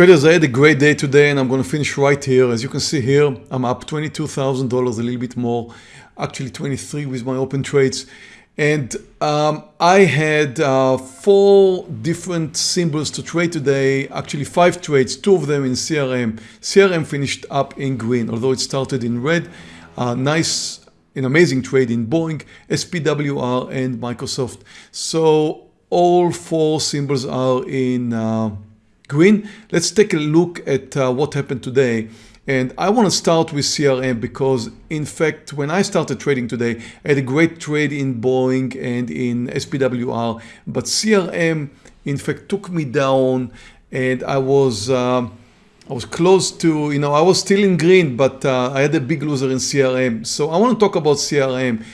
Traders, I had a great day today and I'm going to finish right here. As you can see here, I'm up $22,000, a little bit more, actually 23 with my open trades. And um, I had uh, four different symbols to trade today, actually five trades, two of them in CRM. CRM finished up in green, although it started in red. Uh, nice, an amazing trade in Boeing, SPWR and Microsoft. So all four symbols are in uh, green. Let's take a look at uh, what happened today. And I want to start with CRM because in fact, when I started trading today, I had a great trade in Boeing and in SPWR, but CRM in fact took me down and I was uh, I was close to, you know, I was still in green, but uh, I had a big loser in CRM. So I want to talk about CRM.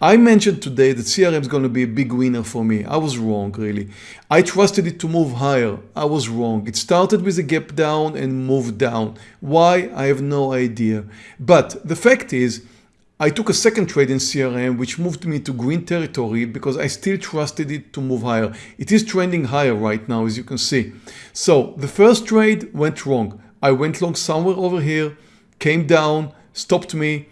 I mentioned today that CRM is going to be a big winner for me. I was wrong, really. I trusted it to move higher. I was wrong. It started with a gap down and moved down. Why? I have no idea. But the fact is, I took a second trade in CRM which moved me to green territory because I still trusted it to move higher. It is trending higher right now as you can see. So the first trade went wrong. I went long somewhere over here, came down, stopped me,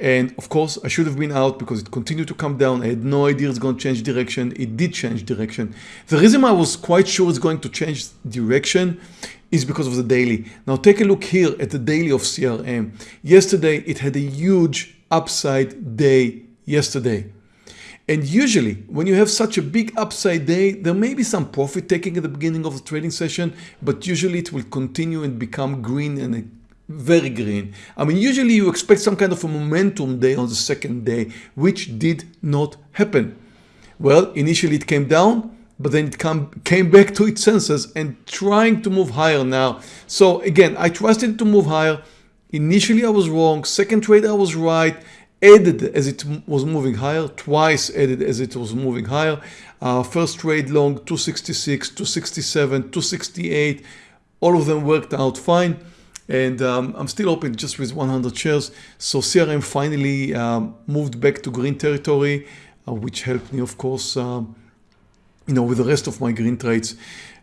and of course, I should have been out because it continued to come down. I had no idea it's going to change direction. It did change direction. The reason I was quite sure it's going to change direction is because of the daily. Now take a look here at the daily of CRM. Yesterday, it had a huge upside day yesterday. And usually when you have such a big upside day, there may be some profit taking at the beginning of the trading session, but usually it will continue and become green and very green. I mean, usually you expect some kind of a momentum day on the second day, which did not happen. Well, initially it came down, but then it come, came back to its senses and trying to move higher now. So again, I trusted to move higher. Initially I was wrong. Second trade I was right. Added as it was moving higher, twice added as it was moving higher. Uh, first trade long 266, 267, 268. All of them worked out fine and um, I'm still open just with 100 shares. So CRM finally um, moved back to green territory, uh, which helped me, of course, um, you know, with the rest of my green trades.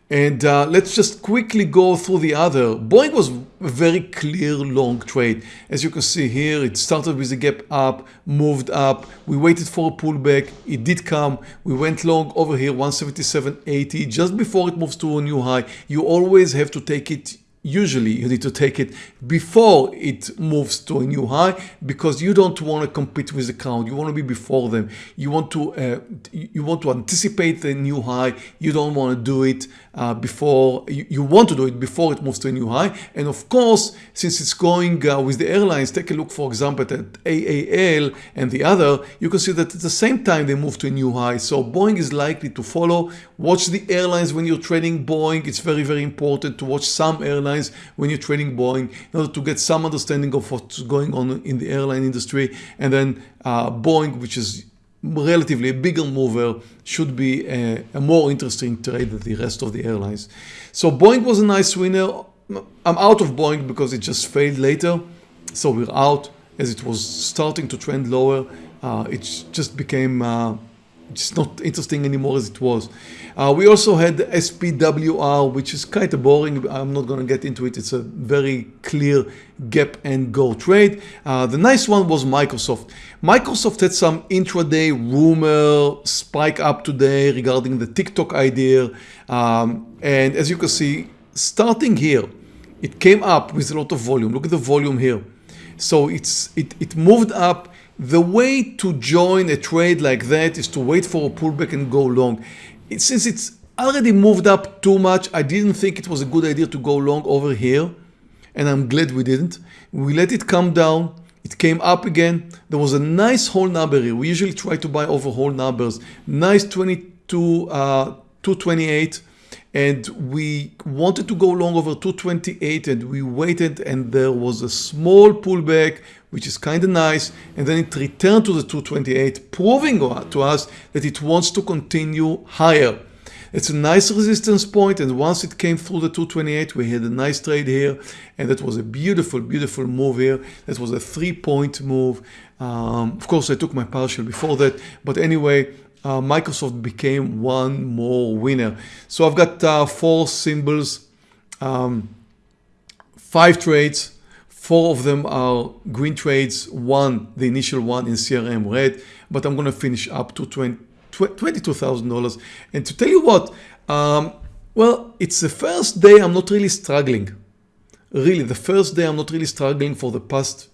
And uh, let's just quickly go through the other. Boeing was a very clear long trade. As you can see here, it started with a gap up, moved up. We waited for a pullback. It did come. We went long over here, 177.80. Just before it moves to a new high, you always have to take it usually you need to take it before it moves to a new high because you don't want to compete with the crowd. You want to be before them. You want to uh, you want to anticipate the new high. You don't want to do it uh, before you, you, want to do it before it moves to a new high. And of course since it's going uh, with the airlines take a look for example at AAL and the other you can see that at the same time they move to a new high. So Boeing is likely to follow. Watch the airlines when you're trading Boeing it's very very important to watch some airlines airlines when you're trading Boeing in order to get some understanding of what's going on in the airline industry. And then uh, Boeing, which is relatively a bigger mover, should be a, a more interesting trade than the rest of the airlines. So Boeing was a nice winner. I'm out of Boeing because it just failed later. So we're out as it was starting to trend lower. Uh, it just became uh, it's not interesting anymore as it was. Uh, we also had the SPWR, which is kind of boring. I'm not going to get into it. It's a very clear gap and go trade. Uh, the nice one was Microsoft. Microsoft had some intraday rumor spike up today regarding the TikTok idea. Um, and as you can see, starting here, it came up with a lot of volume. Look at the volume here. So it's it, it moved up the way to join a trade like that is to wait for a pullback and go long. It, since it's already moved up too much, I didn't think it was a good idea to go long over here. And I'm glad we didn't. We let it come down. It came up again. There was a nice whole number here. We usually try to buy over whole numbers. Nice 22, uh, 228 and we wanted to go long over 228 and we waited and there was a small pullback which is kind of nice. And then it returned to the 228 proving to us that it wants to continue higher. It's a nice resistance point and once it came through the 228 we had a nice trade here. And that was a beautiful beautiful move here. That was a three point move. Um, of course I took my partial before that. But anyway uh, Microsoft became one more winner. So I've got uh, four symbols. Um, five trades. Four of them are green trades. One, the initial one in CRM red, but I'm going to finish up to $22,000. And to tell you what, um, well, it's the first day I'm not really struggling. Really, the first day I'm not really struggling for the past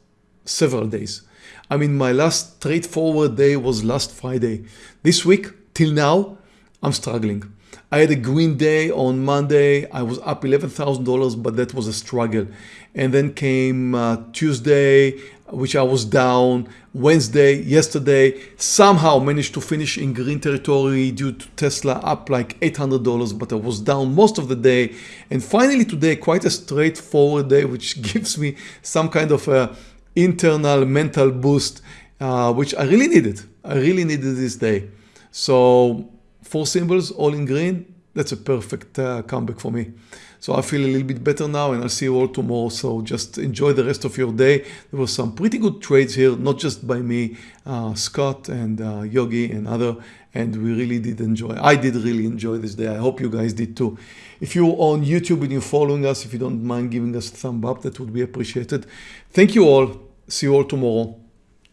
several days. I mean, my last straightforward day was last Friday. This week, till now, I'm struggling. I had a green day on Monday. I was up $11,000, but that was a struggle. And then came uh, Tuesday, which I was down. Wednesday, yesterday, somehow managed to finish in green territory due to Tesla up like $800, but I was down most of the day. And finally today, quite a straightforward day, which gives me some kind of a internal mental boost, uh, which I really needed. I really needed this day. So four symbols all in green, that's a perfect uh, comeback for me. So I feel a little bit better now and I'll see you all tomorrow. So just enjoy the rest of your day. There were some pretty good trades here, not just by me, uh, Scott and uh, Yogi and other, and we really did enjoy. I did really enjoy this day. I hope you guys did too. If you're on YouTube and you're following us, if you don't mind giving us a thumb up, that would be appreciated. Thank you all. See you all tomorrow.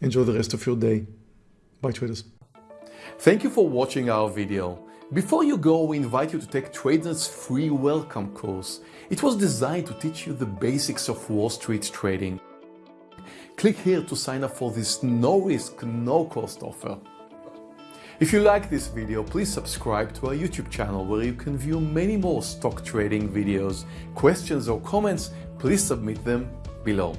Enjoy the rest of your day. Bye traders. Thank you for watching our video. Before you go, we invite you to take TradeNet's free welcome course. It was designed to teach you the basics of Wall Street trading. Click here to sign up for this no-risk, no-cost offer. If you like this video, please subscribe to our YouTube channel where you can view many more stock trading videos. Questions or comments, please submit them below.